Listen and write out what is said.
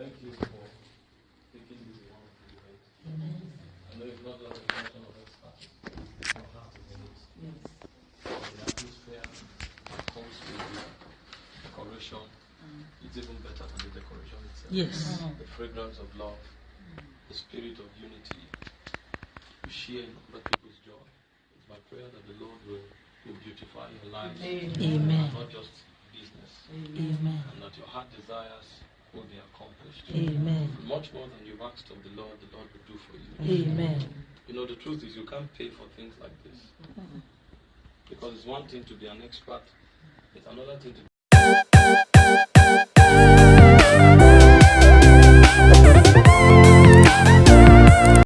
Thank you for taking this one to I know it's not like a question of experts, it's not hard to believe. Yes. The atmosphere that comes with the decoration, mm. it's even better than the decoration itself. Yes. Mm. The fragrance of love, mm. the spirit of unity, to share in other people's joy. It's my prayer that the Lord will, will beautify your lives. Amen. Amen. Not just business. Amen. And that your heart desires will be accomplished. Amen. Much more than you've asked of the Lord, the Lord will do for you. Amen. You know, the truth is you can't pay for things like this. Because it's one thing to be an expert, it's another thing to